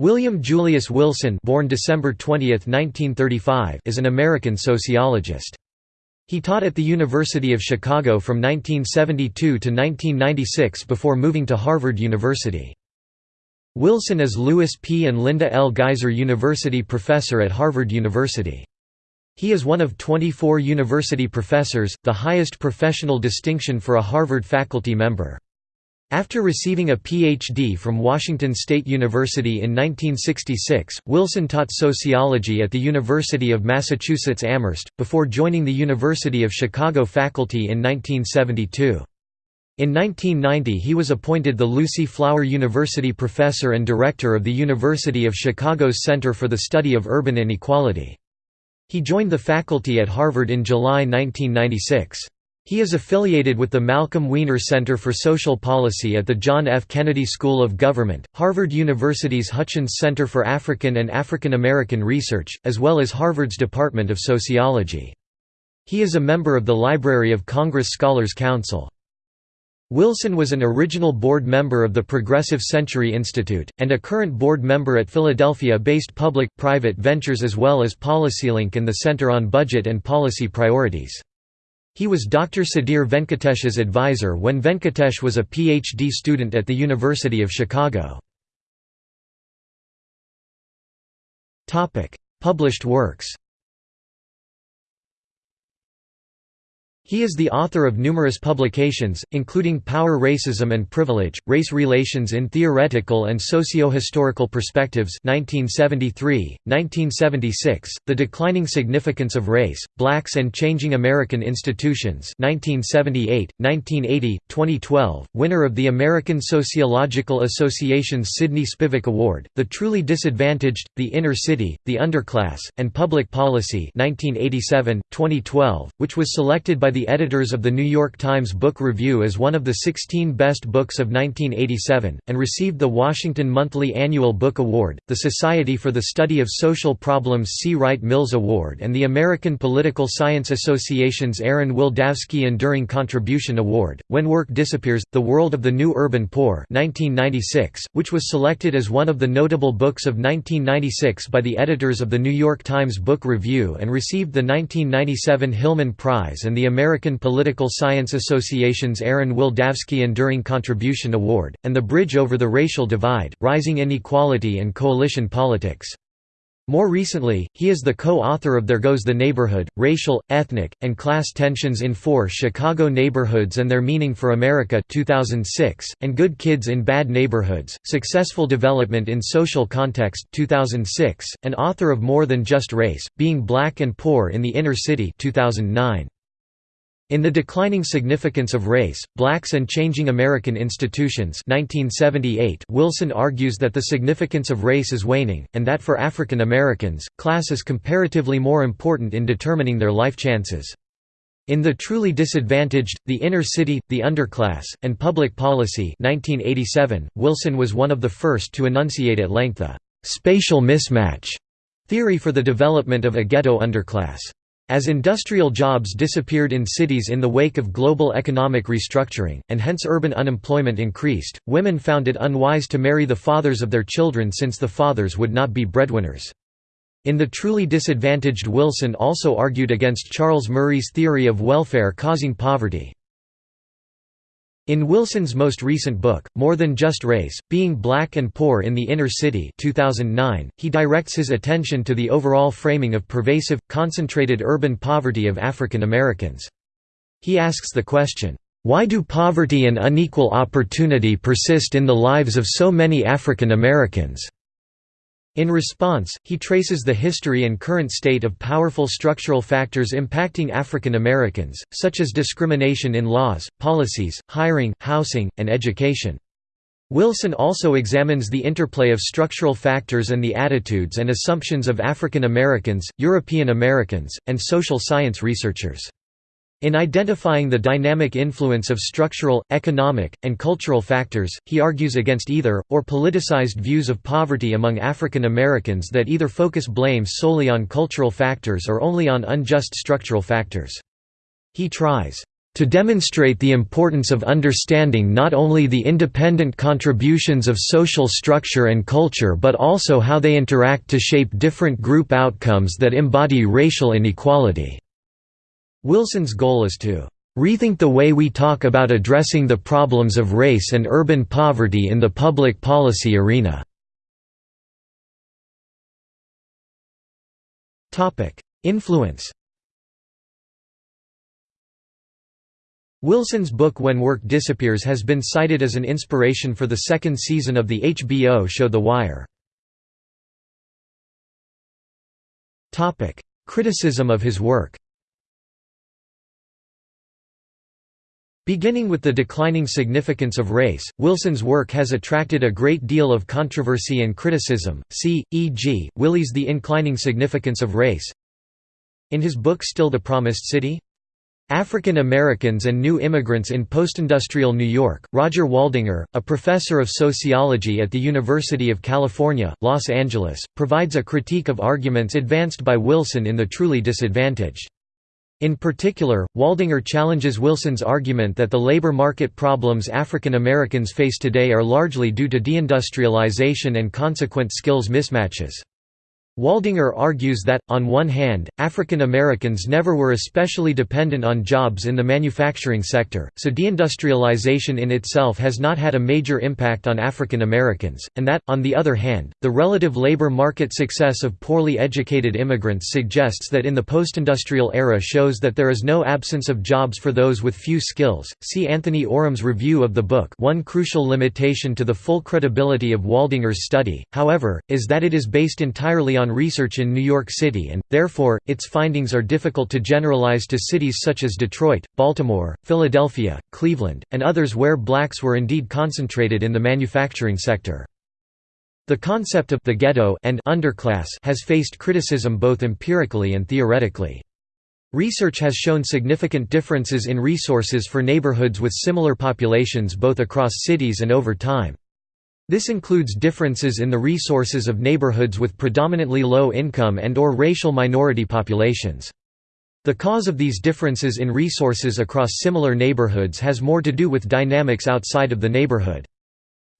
William Julius Wilson born December 20, 1935, is an American sociologist. He taught at the University of Chicago from 1972 to 1996 before moving to Harvard University. Wilson is Lewis P. and Linda L. Geyser University Professor at Harvard University. He is one of 24 university professors, the highest professional distinction for a Harvard faculty member. After receiving a Ph.D. from Washington State University in 1966, Wilson taught sociology at the University of Massachusetts Amherst, before joining the University of Chicago faculty in 1972. In 1990 he was appointed the Lucy Flower University Professor and Director of the University of Chicago's Center for the Study of Urban Inequality. He joined the faculty at Harvard in July 1996. He is affiliated with the Malcolm Wiener Center for Social Policy at the John F. Kennedy School of Government, Harvard University's Hutchins Center for African and African American Research, as well as Harvard's Department of Sociology. He is a member of the Library of Congress Scholars Council. Wilson was an original board member of the Progressive Century Institute, and a current board member at Philadelphia-based Public-Private Ventures as well as PolicyLink and the Center on Budget and Policy Priorities. He was Dr. Sudhir Venkatesh's advisor when Venkatesh was a PhD student at the University of Chicago. Published works He is the author of numerous publications, including Power Racism and Privilege, Race Relations in Theoretical and Socio-Historical Perspectives 1973, 1976, The Declining Significance of Race, Blacks and Changing American Institutions 1978, 1980, 2012, winner of the American Sociological Association's Sydney Spivack Award, The Truly Disadvantaged, The Inner City, The Underclass, and Public Policy 1987, 2012, which was selected by the the editors of the New York Times Book Review as one of the 16 best books of 1987, and received the Washington Monthly Annual Book Award, the Society for the Study of Social Problems C. Wright Mills Award and the American Political Science Association's Aaron Wildavsky Enduring Contribution Award. When Work Disappears, The World of the New Urban Poor 1996, which was selected as one of the notable books of 1996 by the editors of the New York Times Book Review and received the 1997 Hillman Prize and the American American Political Science Association's Aaron Wildavsky Enduring Contribution Award, and The Bridge Over the Racial Divide, Rising Inequality and Coalition Politics. More recently, he is the co-author of There Goes the Neighborhood, Racial, Ethnic, and Class Tensions in Four Chicago Neighborhoods and Their Meaning for America 2006, and Good Kids in Bad Neighborhoods, Successful Development in Social Context 2006, and author of More Than Just Race, Being Black and Poor in the Inner City 2009. In The Declining Significance of Race, Blacks and Changing American Institutions 1978, Wilson argues that the significance of race is waning, and that for African Americans, class is comparatively more important in determining their life chances. In The Truly Disadvantaged, The Inner City, The Underclass, and Public Policy 1987, Wilson was one of the first to enunciate at length the «spatial mismatch» theory for the development of a ghetto underclass. As industrial jobs disappeared in cities in the wake of global economic restructuring, and hence urban unemployment increased, women found it unwise to marry the fathers of their children since the fathers would not be breadwinners. In The Truly Disadvantaged Wilson also argued against Charles Murray's theory of welfare causing poverty. In Wilson's most recent book, More Than Just Race, Being Black and Poor in the Inner City 2009, he directs his attention to the overall framing of pervasive, concentrated urban poverty of African Americans. He asks the question, "'Why do poverty and unequal opportunity persist in the lives of so many African Americans?' In response, he traces the history and current state of powerful structural factors impacting African Americans, such as discrimination in laws, policies, hiring, housing, and education. Wilson also examines the interplay of structural factors and the attitudes and assumptions of African Americans, European Americans, and social science researchers. In identifying the dynamic influence of structural, economic, and cultural factors, he argues against either, or politicized views of poverty among African Americans that either focus blame solely on cultural factors or only on unjust structural factors. He tries to demonstrate the importance of understanding not only the independent contributions of social structure and culture but also how they interact to shape different group outcomes that embody racial inequality." Wilson's goal is to "...rethink the way we talk about addressing the problems of race and urban poverty in the public policy arena." Influence Wilson's book When Work Disappears has been cited as an inspiration for the second season of the HBO show The Wire. Criticism of his work Beginning with the declining significance of race, Wilson's work has attracted a great deal of controversy and criticism, see, e.g., Willie's The Inclining Significance of Race In his book Still the Promised City? African Americans and New Immigrants in Postindustrial New York, Roger Waldinger, a professor of sociology at the University of California, Los Angeles, provides a critique of arguments advanced by Wilson in The Truly Disadvantaged. In particular, Waldinger challenges Wilson's argument that the labor market problems African Americans face today are largely due to deindustrialization and consequent skills mismatches. Waldinger argues that, on one hand, African Americans never were especially dependent on jobs in the manufacturing sector, so deindustrialization in itself has not had a major impact on African Americans, and that, on the other hand, the relative labor market success of poorly educated immigrants suggests that in the postindustrial era shows that there is no absence of jobs for those with few skills. See Anthony Orum's review of the book. One crucial limitation to the full credibility of Waldinger's study, however, is that it is based entirely on research in New York City and, therefore, its findings are difficult to generalize to cities such as Detroit, Baltimore, Philadelphia, Cleveland, and others where blacks were indeed concentrated in the manufacturing sector. The concept of the ghetto and underclass has faced criticism both empirically and theoretically. Research has shown significant differences in resources for neighborhoods with similar populations both across cities and over time. This includes differences in the resources of neighborhoods with predominantly low income and or racial minority populations. The cause of these differences in resources across similar neighborhoods has more to do with dynamics outside of the neighborhood.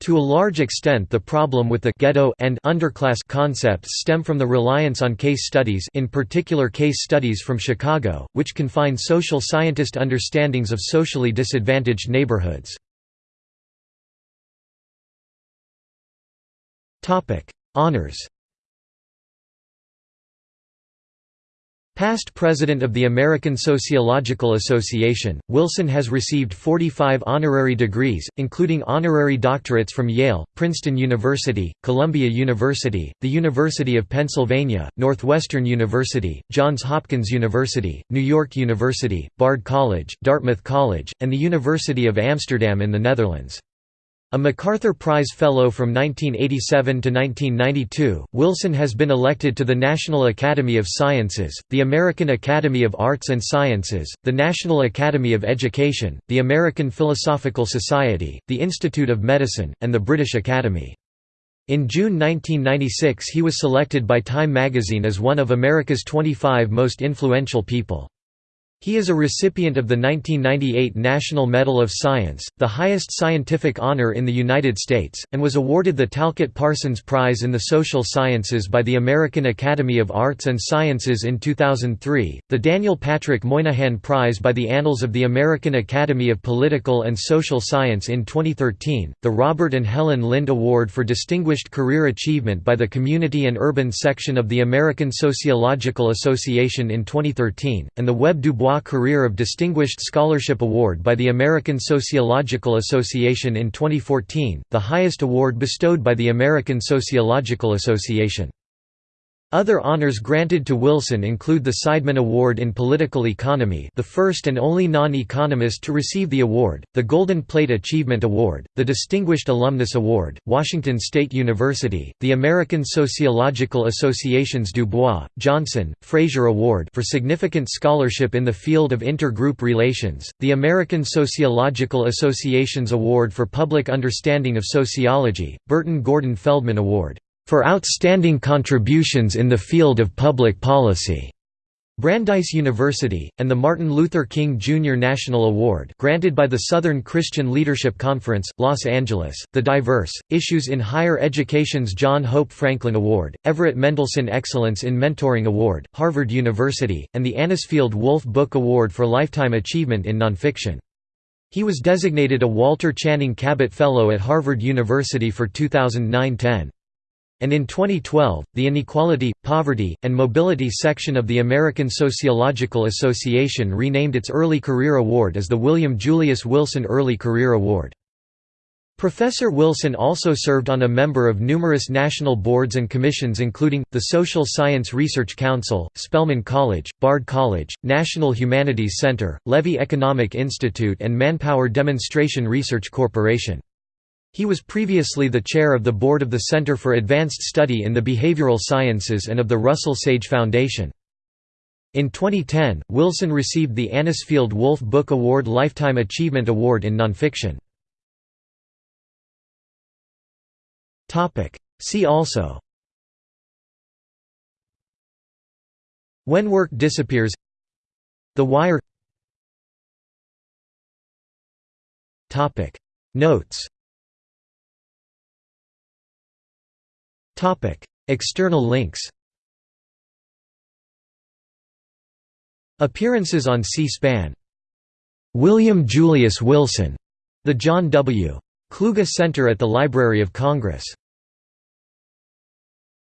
To a large extent the problem with the ghetto and underclass concepts stem from the reliance on case studies in particular case studies from Chicago, which confine social scientist understandings of socially disadvantaged neighborhoods. Honours Past president of the American Sociological Association, Wilson has received 45 honorary degrees, including honorary doctorates from Yale, Princeton University, Columbia University, the University of Pennsylvania, Northwestern University, Johns Hopkins University, New York University, Bard College, Dartmouth College, and the University of Amsterdam in the Netherlands. A MacArthur Prize Fellow from 1987 to 1992, Wilson has been elected to the National Academy of Sciences, the American Academy of Arts and Sciences, the National Academy of Education, the American Philosophical Society, the Institute of Medicine, and the British Academy. In June 1996 he was selected by Time magazine as one of America's 25 most influential people. He is a recipient of the 1998 National Medal of Science, the highest scientific honor in the United States, and was awarded the Talcott Parsons Prize in the Social Sciences by the American Academy of Arts and Sciences in 2003, the Daniel Patrick Moynihan Prize by the Annals of the American Academy of Political and Social Science in 2013, the Robert and Helen Lynd Award for Distinguished Career Achievement by the Community and Urban Section of the American Sociological Association in 2013, and the Webb Du Bois Career of Distinguished Scholarship Award by the American Sociological Association in 2014, the highest award bestowed by the American Sociological Association. Other honors granted to Wilson include the Seidman Award in Political Economy the first and only non-economist to receive the award, the Golden Plate Achievement Award, the Distinguished Alumnus Award, Washington State University, the American Sociological Association's Du Bois, Johnson, Frazier Award for significant scholarship in the field of intergroup relations, the American Sociological Association's Award for Public Understanding of Sociology, Burton Gordon Feldman Award for outstanding contributions in the field of public policy, Brandeis University, and the Martin Luther King Jr. National Award granted by the Southern Christian Leadership Conference, Los Angeles, the Diverse, Issues in Higher Education's John Hope Franklin Award, Everett Mendelsohn Excellence in Mentoring Award, Harvard University, and the Anisfield Wolf Book Award for Lifetime Achievement in Nonfiction. He was designated a Walter Channing Cabot Fellow at Harvard University for 2009–10 and in 2012, the Inequality, Poverty, and Mobility section of the American Sociological Association renamed its Early Career Award as the William Julius Wilson Early Career Award. Professor Wilson also served on a member of numerous national boards and commissions including, the Social Science Research Council, Spelman College, Bard College, National Humanities Center, Levy Economic Institute and Manpower Demonstration Research Corporation. He was previously the chair of the board of the Center for Advanced Study in the Behavioral Sciences and of the Russell Sage Foundation. In 2010, Wilson received the Anisfield Wolf Book Award Lifetime Achievement Award in Nonfiction. See also When work disappears The Wire Notes External links Appearances on C-SPAN. William Julius Wilson, the John W. Kluge Center at the Library of Congress